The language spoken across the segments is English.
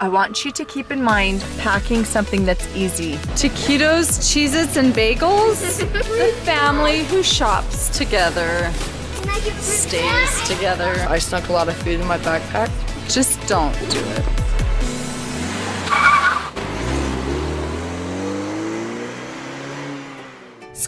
I want you to keep in mind packing something that's easy. Taquitos, Cheez-Its, and bagels? the family who shops together stays together. I snuck a lot of food in my backpack. Just don't do it.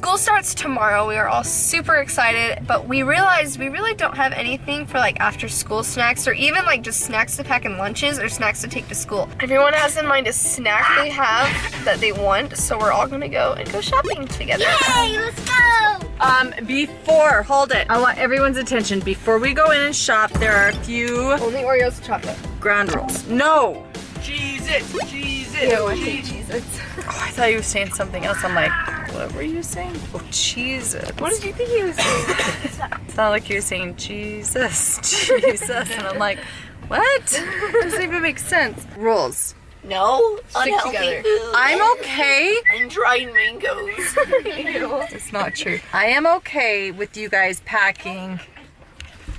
School starts tomorrow. We are all super excited, but we realized we really don't have anything for like after school snacks or even like just snacks to pack in lunches or snacks to take to school. Everyone has in mind a snack they have that they want, so we're all gonna go and go shopping together. Yay, let's go! Um, before, hold it. I want everyone's attention. Before we go in and shop, there are a few Only Oreos and chocolate. ground rules. No! Jesus, Jesus. Ew, I hate Jesus. Oh, I thought you were saying something else. I'm like, what were you saying? Oh, Jesus. What did you think he was saying? It sounded like you were saying Jesus, Jesus. And I'm like, what? Doesn't even make sense. Rules. No, Stick unhealthy together. food. I'm okay. And dried mangoes. It's not true. I am okay with you guys packing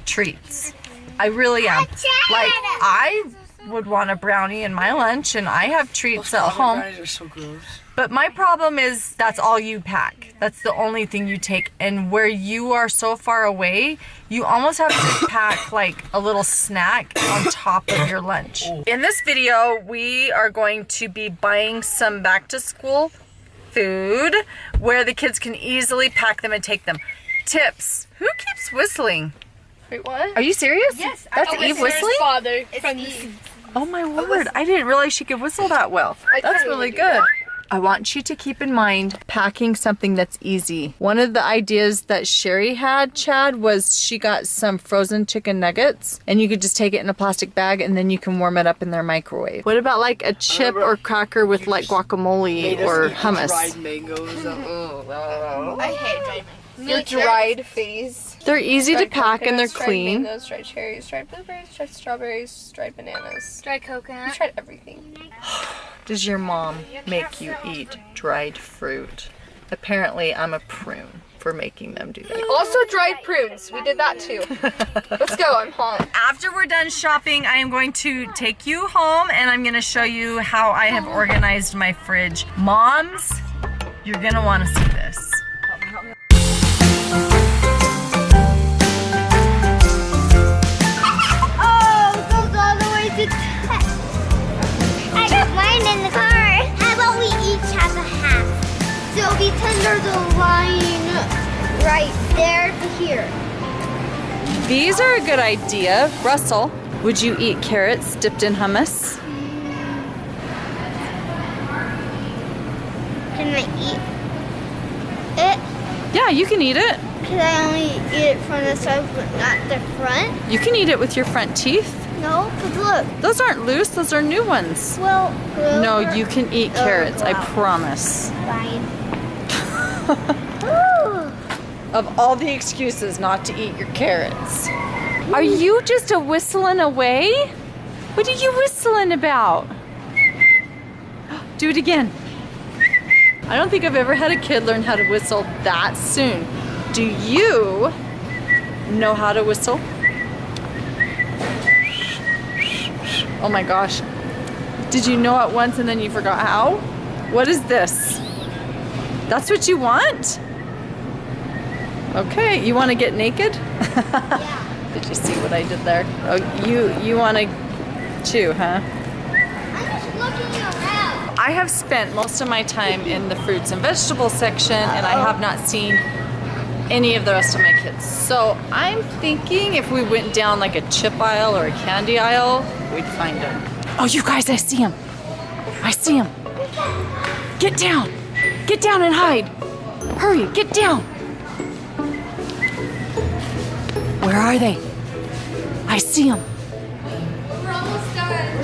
treats. I really am. Like, I would want a brownie in my lunch, and I have treats at home. Brownies are so gross. But my problem is that's all you pack. That's the only thing you take. And where you are so far away, you almost have to pack like a little snack on top of your lunch. Oh. In this video, we are going to be buying some back to school food where the kids can easily pack them and take them. Tips. Who keeps whistling? Wait, what? Are you serious? Yes, That's Eve whistling? father. Oh my word, I didn't realize she could whistle that well. That's really good. I want you to keep in mind packing something that's easy. One of the ideas that Sherry had, Chad, was she got some frozen chicken nuggets and you could just take it in a plastic bag and then you can warm it up in their microwave. What about like a chip or cracker with like guacamole or hummus? Dried mangoes. Oh, oh. I hate dried Your dried phase. They're easy to Dried pack and they're coconuts, dried clean. Mangoes, dried cherries, dried blueberries, dried strawberries, dried bananas. Dry You coconut. tried everything. Does your mom make you eat dried fruit? Apparently I'm a prune for making them do that. Also dried prunes. We did that too. Let's go. I'm home. After we're done shopping, I am going to take you home and I'm gonna show you how I have organized my fridge. Moms, you're gonna wanna see this. So it'll be 10 there's a line right there to here. These are a good idea. Russell, would you eat carrots dipped in hummus? Can I eat it? Yeah, you can eat it. Can I only eat it from the side but not the front? You can eat it with your front teeth. No, because look. Those aren't loose, those are new ones. Well, No, you can eat Oh, carrots, I promise. Fine. Of all the excuses not to eat your carrots. Are you just a whistling away? What are you whistling about? Do it again. I don't think I've ever had a kid learn how to whistle that soon. Do you know how to whistle? Oh my gosh. Did you know it once and then you forgot how? What is this? That's what you want? Okay, you want to get naked? yeah. Did you see what I did there? Oh, you you want to chew, huh? I'm just looking around. I have spent most of my time in the fruits and vegetables section and I have not seen any of the rest of my kids. So I'm thinking if we went down like a chip aisle or a candy aisle, we'd find them. Oh, you guys, I see him. I see him. Get down. Get down and hide. Hurry, get down. Where are they? I see them. We're almost done.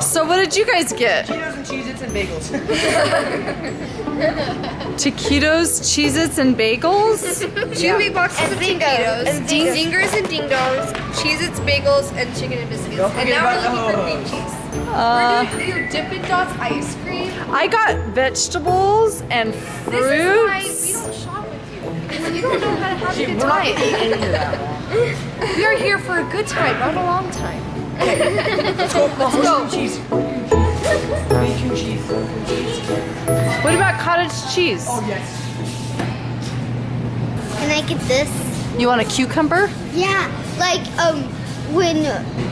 So what did you guys get? Cheetos and Cheez-Its and bagels. Taquitos, Cheez-Its, and bagels? Two big boxes And of Zingos. Taquitos, And Zingos. Zingers and Ding Dongs, Cheez-Its, bagels, and chicken and biscuits. And now we're about looking for cream cheese. Uh, we're doing Dippin' Dots ice cream. I got vegetables and This is why we fruits. don't shop with you. Because you don't know how to have a We're good time. gonna eat any of that. We are here for a good time, not a long time. Let's go. Let's go. Cheese. Bacon cheese. What about cottage cheese? Oh yes. Can I get this? You want a cucumber? Yeah, like um, when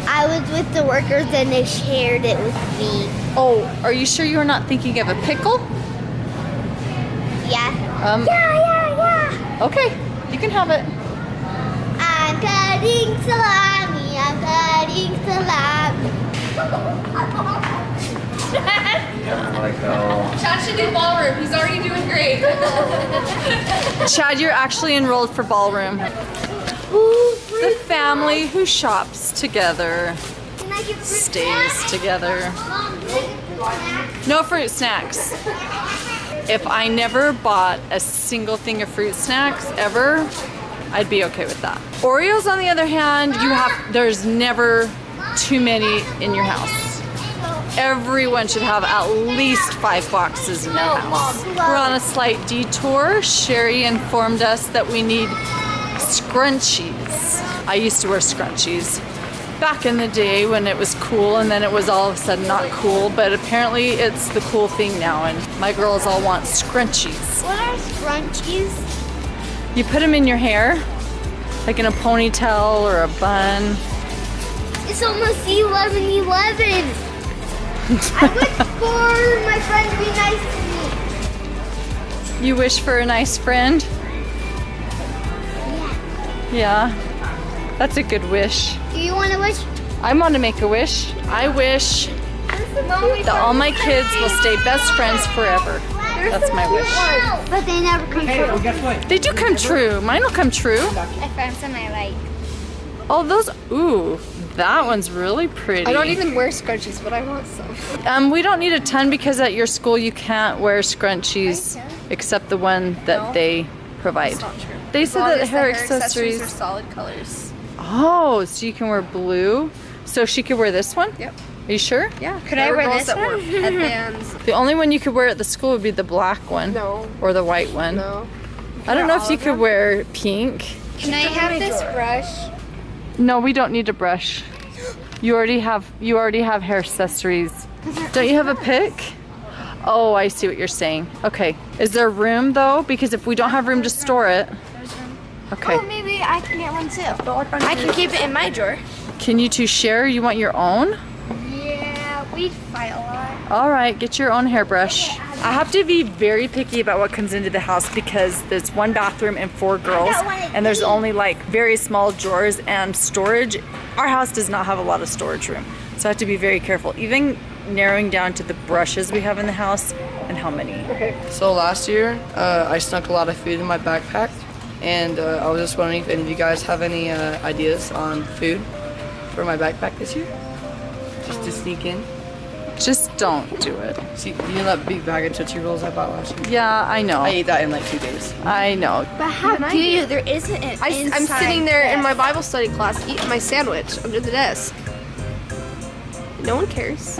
I was with the workers and they shared it with me. Oh, are you sure you're not thinking of a pickle? Yeah. Um, Yeah, yeah, yeah. okay, you can have it. I'm cutting salami. I'm cutting salami. Chad should do ballroom. He's already doing great. Chad, you're actually enrolled for ballroom. The family who shops together stays together. No fruit snacks. If I never bought a single thing of fruit snacks ever, I'd be okay with that. Oreos, on the other hand, you have there's never too many in your house. Everyone should have at least five boxes in their house. We're on a slight detour. Sherry informed us that we need scrunchies. I used to wear scrunchies back in the day when it was cool and then it was all of a sudden not cool, but apparently it's the cool thing now and my girls all want scrunchies. What are scrunchies? You put them in your hair, like in a ponytail or a bun. It's almost 11 11. I wish for my friend to be nice to me. You wish for a nice friend? Yeah. That's a good wish. Do you want to wish? I want to make a wish. I wish that all my kids will stay best friends forever. That's my wish. But they never come Hey, true. guess what? They do come true. Mine will come true. I found some I like. Oh, those. Ooh, that one's really pretty. I don't even wear scrunchies, but I want some. Um, we don't need a ton because at your school you can't wear scrunchies except the one that No. they provide. Not true. They said long that as the hair are accessories. Are solid colors. Oh, so you can wear blue. So she could wear this one. Yep. Are you sure? Yeah. Could I There were wear this that one? headbands. The only one you could wear at the school would be the black one. No. Or the white one. No. I don't know if you could them? wear pink. Can I have this brush? No, we don't need a brush. You already have you already have hair accessories. Don't you have a pick? Oh, I see what you're saying. Okay. Is there room though? Because if we don't have room to store it. Okay. Oh, maybe I can get one too. I can keep it in my drawer. Can you two share? You want your own? Yeah, we fight a lot. All right, get your own hairbrush. I have to be very picky about what comes into the house because there's one bathroom and four girls, and there's only like very small drawers and storage. Our house does not have a lot of storage room, so I have to be very careful. Even narrowing down to the brushes we have in the house and how many. Okay. So last year, uh, I snuck a lot of food in my backpack, and uh, I was just wondering if any of you guys have any uh, ideas on food for my backpack this year, just to sneak in. Just don't do it. See, you know that big bag of Tootsie Rolls I bought last year? Yeah, I know. I ate that in like two days. I know. But how do you? There isn't an I, am sitting there in my Bible study class eating my sandwich under the desk. No one cares.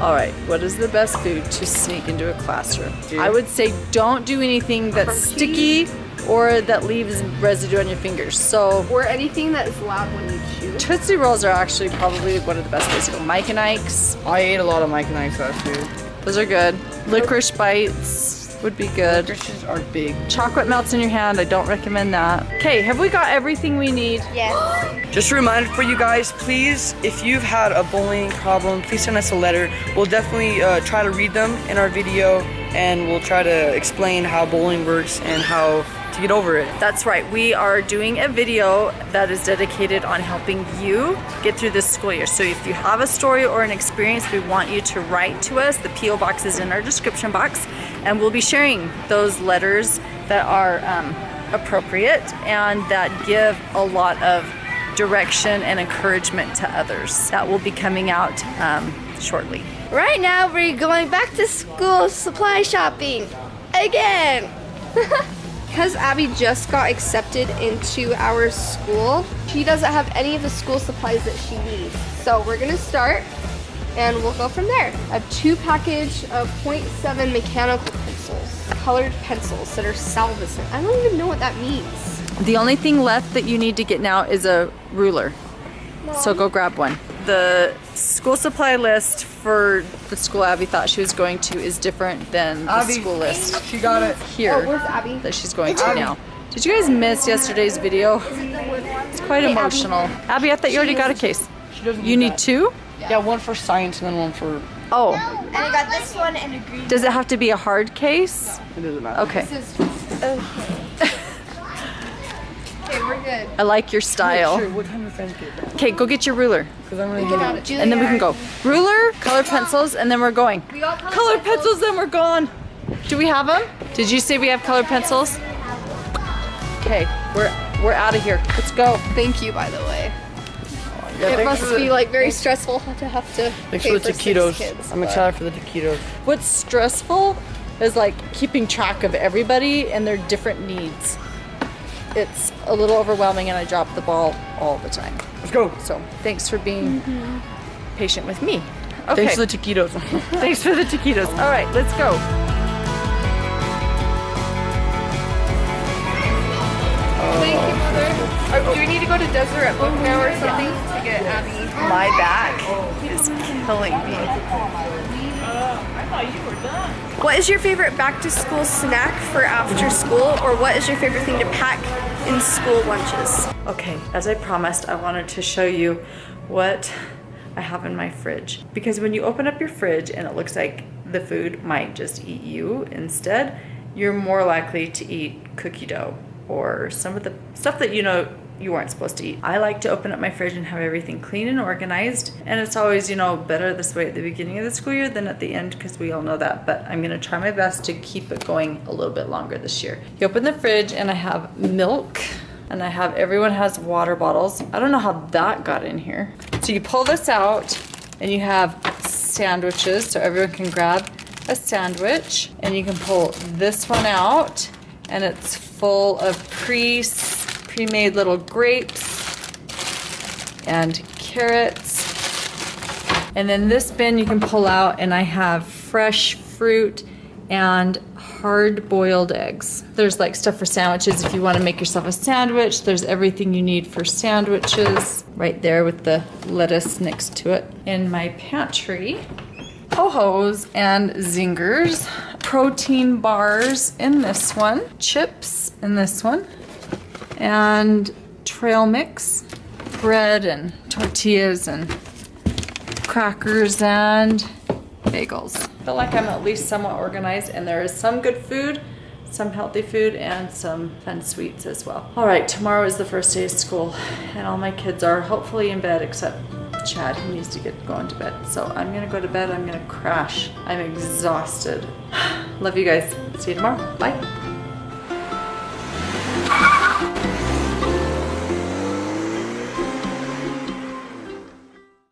All right, what is the best food to sneak into a classroom? I would say don't do anything that's sticky or that leaves residue on your fingers. So Or anything that is loud when you chew. Tootsie Rolls are actually probably one of the best ways to go. Mike and Ike's, I ate a lot of Mike and Ike's last year. those are good. Licorice bites would be good. Christians are big. Chocolate melts in your hand, I don't recommend that. Okay, have we got everything we need? Yes. Just a reminder for you guys, please, if you've had a bullying problem, please send us a letter. We'll definitely uh, try to read them in our video and we'll try to explain how bowling works and how to get over it. That's right. We are doing a video that is dedicated on helping you get through this school year. So if you have a story or an experience, we want you to write to us. The PO box is in our description box, and we'll be sharing those letters that are um, appropriate and that give a lot of direction and encouragement to others. That will be coming out um, shortly. Right now, we're going back to school supply shopping again. Because Abby just got accepted into our school, she doesn't have any of the school supplies that she needs. So we're gonna start and we'll go from there. I have two package of 0.7 mechanical pencils, colored pencils that are salvicent. I don't even know what that means. The only thing left that you need to get now is a ruler. So go grab one. The school supply list for the school Abby thought she was going to is different than the Abby. school list She got it. here Oh, where's Abby? that she's going to now. Did you guys miss yesterday's video? It's quite emotional. Abby, I thought you already got a case. She doesn't You need two? Yeah, one for science and then one for. Oh, And I got this one and a green. does it have to be a hard case? It doesn't matter. Okay, Okay, we're good. I like your style. Sure, what time of friends? Okay, go get your ruler. Because I'm gonna do. And then we can go. Ruler, color pencils, and then we're going. We got colored Color pencils, then we're gone. Do we have them? Did you say we have colored pencils? Okay, we're we're out of here. Let's go. Thank you, by the way. Yeah, It must for the- be like very stressful to have to Thanks pay for the six taquitos. kids, I'm excited for the taquitos. What's stressful is like keeping track of everybody and their different needs. It's a little overwhelming and I drop the ball all the time. Let's go. So thanks for being mm-hmm. patient with me. Okay. Thanks for the taquitos. Thanks for the taquitos. All right, let's go. Thank you, Mother. Or do we need to go to Deseret Book now or something to get Abby? My back is killing me. What is your favorite back to school snack for after school, or what is your favorite thing to pack in school lunches? Okay, as I promised, I wanted to show you what I have in my fridge. Because when you open up your fridge and it looks like the food might just eat you instead, you're more likely to eat cookie dough or some of the stuff that you know you weren't supposed to eat. I like to open up my fridge and have everything clean and organized. And it's always, you know, better this way at the beginning of the school year than at the end because we all know that. But I'm gonna try my best to keep it going a little bit longer this year. You open the fridge and I have milk and I have everyone has water bottles. I don't know how that got in here. So you pull this out and you have sandwiches so everyone can grab a sandwich and you can pull this one out and it's full of pre pre-made little grapes and carrots. And then this bin you can pull out and I have fresh fruit and hard boiled eggs. There's like stuff for sandwiches if you want to make yourself a sandwich. There's everything you need for sandwiches right there with the lettuce next to it. In my pantry, ho-hos and zingers, protein bars in this one, chips in this one, and trail mix, bread and tortillas and crackers and bagels. I feel like I'm at least somewhat organized and there is some good food, some healthy food, and some fun sweets as well. All right, tomorrow is the first day of school and all my kids are hopefully in bed except Chad, he needs to get going to bed. So I'm gonna go to bed, I'm gonna crash. I'm exhausted. Love you guys. See you tomorrow. Bye.